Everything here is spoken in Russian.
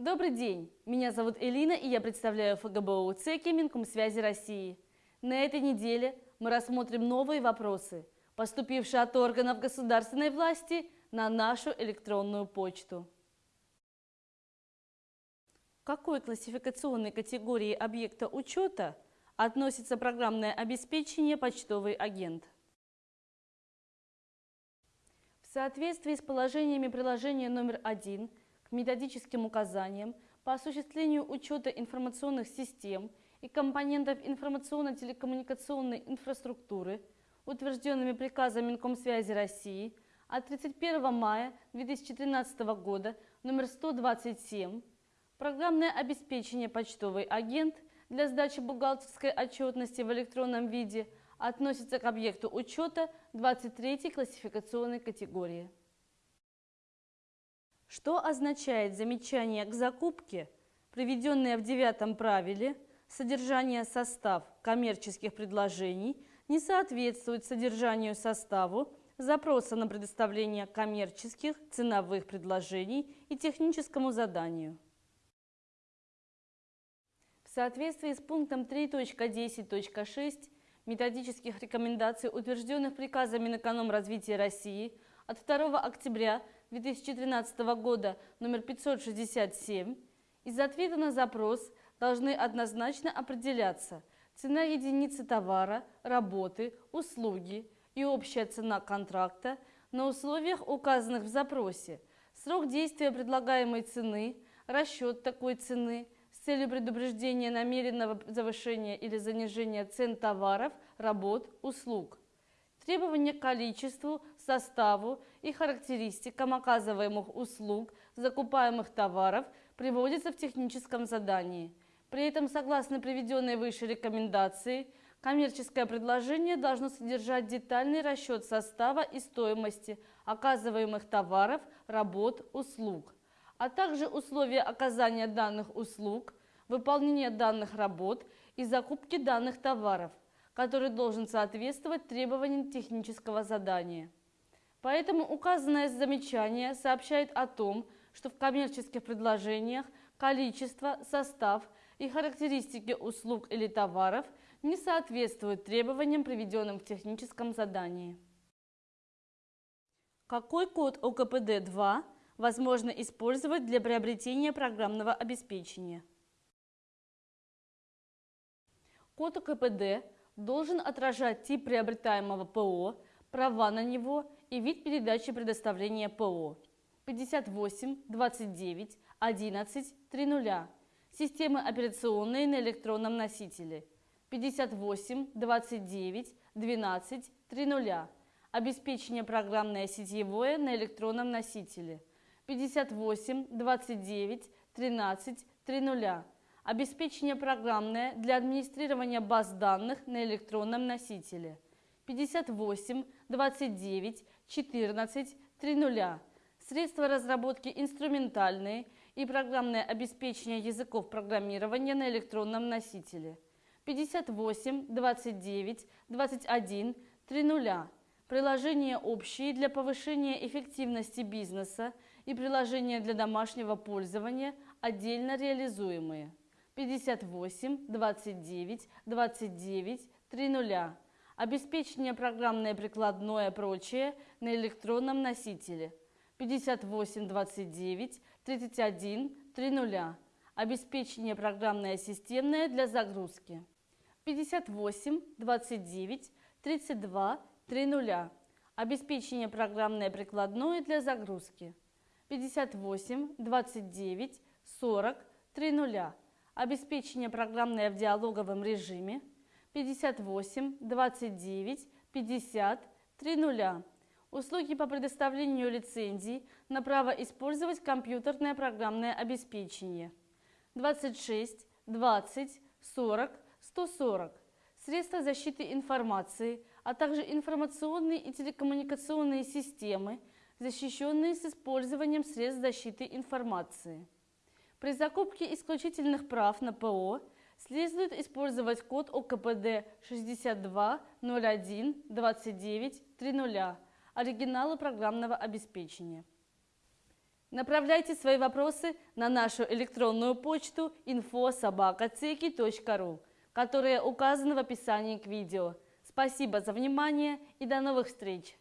Добрый день! Меня зовут Элина, и я представляю ФГБУ ЦЕКИ Минкомсвязи России. На этой неделе мы рассмотрим новые вопросы, поступившие от органов государственной власти на нашу электронную почту. К какой классификационной категории объекта учета относится программное обеспечение «Почтовый агент»? В соответствии с положениями приложения номер 1 методическим указаниям по осуществлению учета информационных систем и компонентов информационно-телекоммуникационной инфраструктуры, утвержденными приказом Минкомсвязи России от 31 мая 2013 года номер 127, программное обеспечение «Почтовый агент» для сдачи бухгалтерской отчетности в электронном виде – относится к объекту учета 23 классификационной категории. Что означает замечание к закупке, приведенное в девятом правиле, содержание состав коммерческих предложений не соответствует содержанию составу запроса на предоставление коммерческих ценовых предложений и техническому заданию. В соответствии с пунктом 3.10.6 методических рекомендаций, утвержденных приказом Минэкономразвития России от 2 октября 2013 года номер 567, из ответа на запрос должны однозначно определяться цена единицы товара, работы, услуги и общая цена контракта на условиях, указанных в запросе, срок действия предлагаемой цены, расчет такой цены – с целью предупреждения намеренного завышения или занижения цен товаров, работ, услуг. Требования к количеству, составу и характеристикам оказываемых услуг, закупаемых товаров приводятся в техническом задании. При этом, согласно приведенной выше рекомендации, коммерческое предложение должно содержать детальный расчет состава и стоимости оказываемых товаров, работ, услуг а также условия оказания данных услуг, выполнения данных работ и закупки данных товаров, который должен соответствовать требованиям технического задания. Поэтому указанное замечание сообщает о том, что в коммерческих предложениях количество, состав и характеристики услуг или товаров не соответствуют требованиям, приведенным в техническом задании. Какой код ОКПД-2 возможно использовать для приобретения программного обеспечения. Код ОКПД должен отражать тип приобретаемого ПО, права на него и вид передачи предоставления ПО. 58, 29, 11, 30. Системы операционные на электронном носителе. 58, 29, 12, 30. Обеспечение программное сетевое на электронном носителе. 58 29 13 30. Обеспечение программное для администрирования баз данных на электронном носителе. 58 29 14 30. Средства разработки инструментальные и программное обеспечение языков программирования на электронном носителе. 58 29 21 30. Приложения общие для повышения эффективности бизнеса и приложения для домашнего пользования отдельно реализуемые. 58 29 29 30. Обеспечение программное прикладное прочее на электронном носителе. 58 29 31 30. Обеспечение программное системное для загрузки. 58 29 32 30. Обеспечение программное прикладное для загрузки. 58 29 40 30. Обеспечение программное в диалоговом режиме 58 29 50 30. Услуги по предоставлению лицензий на право использовать компьютерное программное обеспечение 26 20 40 140. Средства защиты информации, а также информационные и телекоммуникационные системы – защищенные с использованием средств защиты информации. При закупке исключительных прав на ПО следует использовать код ОКПД 62012930, оригиналы программного обеспечения. Направляйте свои вопросы на нашу электронную почту info.sobaka.ceki.ru, которая указана в описании к видео. Спасибо за внимание и до новых встреч!